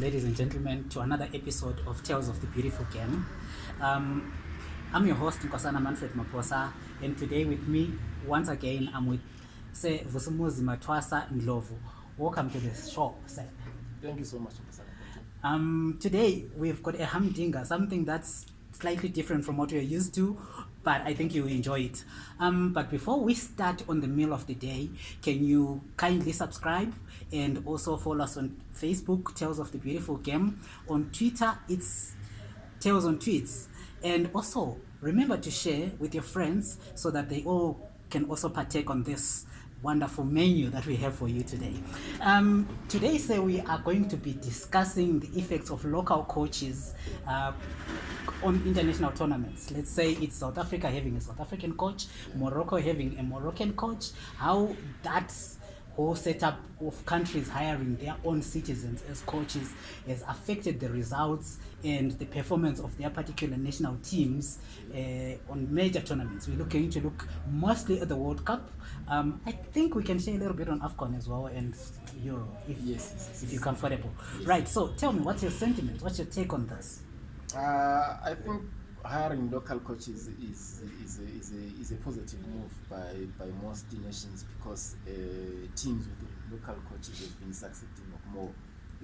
ladies and gentlemen to another episode of tales of the beautiful game um, i'm your host nkosana manfred maposa and today with me once again i'm with sir vusumuzi matwasa ndlovu welcome to the show sir thank you so much um, today we've got a humdinger something that's slightly different from what we're used to but I think you will enjoy it. Um, but before we start on the meal of the day, can you kindly subscribe and also follow us on Facebook, Tales of the Beautiful Game. On Twitter, it's Tales on Tweets. And also remember to share with your friends so that they all can also partake on this wonderful menu that we have for you today. Um, today, so we are going to be discussing the effects of local coaches uh, on international tournaments. Let's say it's South Africa having a South African coach, Morocco having a Moroccan coach, how that whole setup of countries hiring their own citizens as coaches has affected the results and the performance of their particular national teams uh, on major tournaments. We're looking to look mostly at the World Cup. Um, I think we can share a little bit on AFCON as well and Euro, if, yes, yes, if you're comfortable. Yes. Right, so tell me, what's your sentiment? What's your take on this? Uh, I think hiring local coaches is, is, is, a, is, a, is a positive move by, by most nations because uh, teams with local coaches have been succeeding more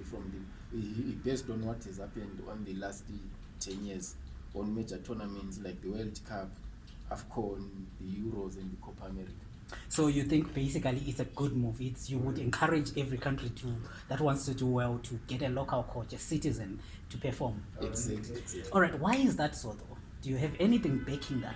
from the, based on what has happened on the last 10 years on major tournaments like the World Cup, AFCON, the Euros, and the Copa America so you think basically it's a good move it's you would encourage every country to that wants to do well to get a local coach a citizen to perform exactly. Right? Exactly. all right why is that so though do you have anything backing that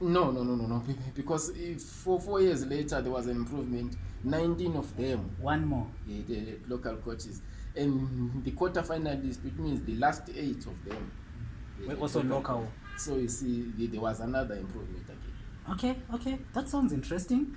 no no no no no because if for four years later there was an improvement 19 of them one more yeah, they had local coaches and the quarter finalist which means the last eight of them also local so you see there was another improvement again okay okay that sounds interesting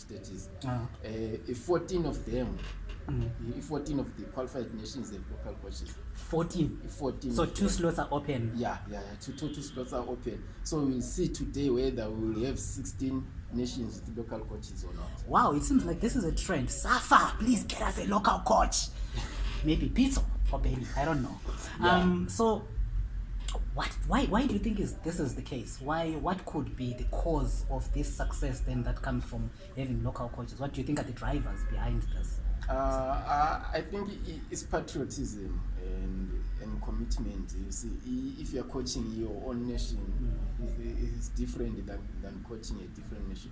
stages. Mm. Uh, 14 of them, mm. uh, eh, 14 of the qualified nations have local coaches. 14? 14. So two slots are open? Yeah, yeah, yeah two, two, two slots are open. So we'll see today whether we will have 16 nations with local coaches or not. Wow, it seems like this is a trend. Safa, please get us a local coach. maybe pizza or baby. I don't know. Yeah. Um, so what why why do you think is this is the case why what could be the cause of this success then that comes from having local coaches what do you think are the drivers behind this uh, i think it's patriotism and and commitment you see if you're coaching your own nation it's, mm. it's different than, than coaching a different nation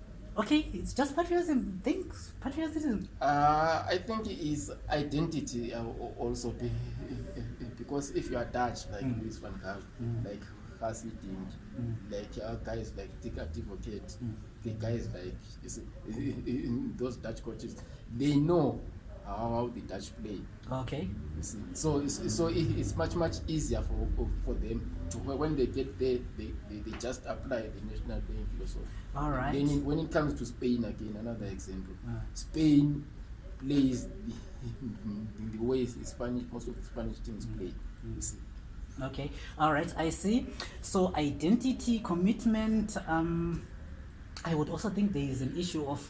okay it's just patriotism thanks patriotism uh, i think is identity uh, also be, eh, eh, eh, because if youare dutch like mm. isfan gal mm. like fasi ding mm. like uh, guys like tikativocate mm. the guys like those dutch coaches they know how about the dutch play okay so so it's much much easier for for them to when they get there they, they, they just apply the national playing philosophy all right then in, when it comes to spain again another example uh. spain plays the, the way spanish most of the spanish teams mm-hmm. play mm-hmm. You see. okay all right i see so identity commitment um I would also think there is an issue of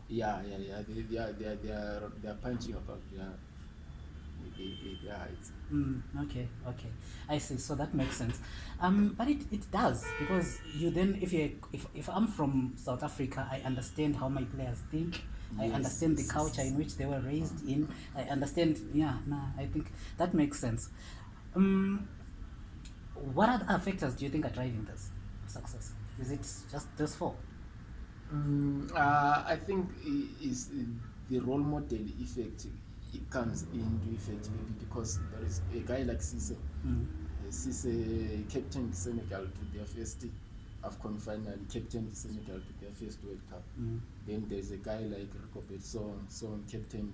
yeah yeah yeah they, they are they are they are punching above yeah heights mm, okay okay i see so that makes sense um but it, it does because you then if you if, if i'm from south africa i understand how my players think I yes. understand the culture in which they were uh-huh. raised in. I understand, yeah, nah, I think that makes sense. Um, what other factors do you think are driving this success? Is it just this four? Mm, uh, I think is the role model effect it comes into effect maybe because there is a guy like Cisse, mm. uh, Cisse captain Senegal to their first AFCON final, captain Senegal to their first World Cup. Mm. Then there's a guy like Rico Song, Song captain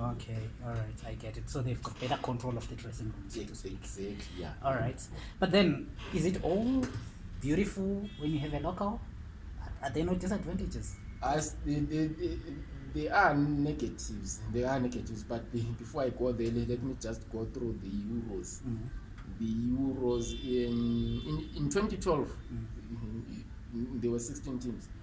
okay all right i get it so they've got better control of the dressing rooms exactly, exactly yeah all right but then is it all beautiful when you have a local are there no disadvantages as the, the, the, there are negatives there are negatives but before i go there let me just go through the euros mm-hmm. the euros in in, in 2012 mm-hmm. mm-hmm. there were 16 teams mm-hmm.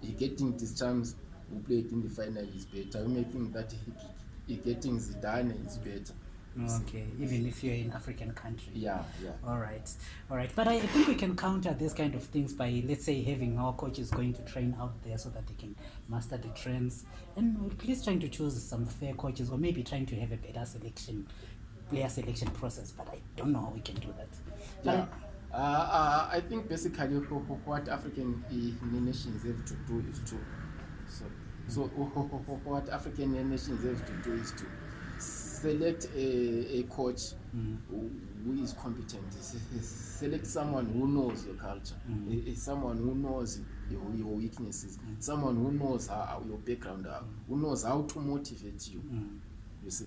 he getting this chance who played in the final is better you may think that he, he getting Zidane is better Okay, even if you're in African country. Yeah, yeah. All right, all right. But I think we can counter these kind of things by, let's say, having our coaches going to train out there so that they can master the trends, and at least trying to choose some fair coaches, or maybe trying to have a better selection, player selection process. But I don't know how we can do that. Yeah. Uh, uh, I think basically what African nations have to do is to, so, so what African nations have to do is to select a, a coach mm. who, who is competent select someone who knows your culture mm. a, a someone who knows your, your weaknesses mm. someone who knows how, your background mm. who knows how to motivate you mm. you see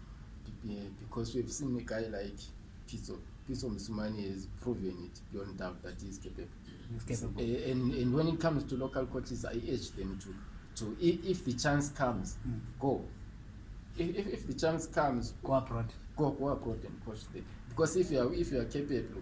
because we've seen a guy like pizzo piece of Musumani has proven it beyond doubt that he is capable. capable. So, uh, and, and when it comes to local coaches, I urge them to, to if, if the chance comes, mm. go. If, if the chance comes, go abroad. Go, go abroad and coach them. Because if you are, if you are capable,